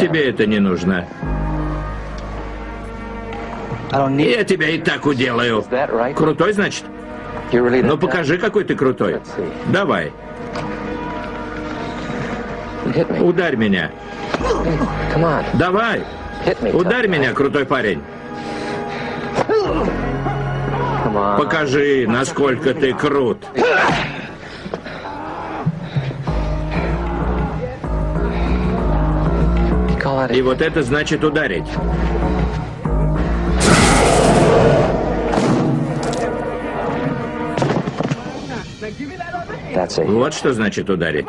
Тебе это не нужно. Я тебя и так уделаю. Крутой, значит? Ну покажи, какой ты крутой. Давай. Ударь меня. Давай. Ударь меня, крутой парень. Покажи, насколько ты крут. И вот это значит ударить. Вот что значит ударить.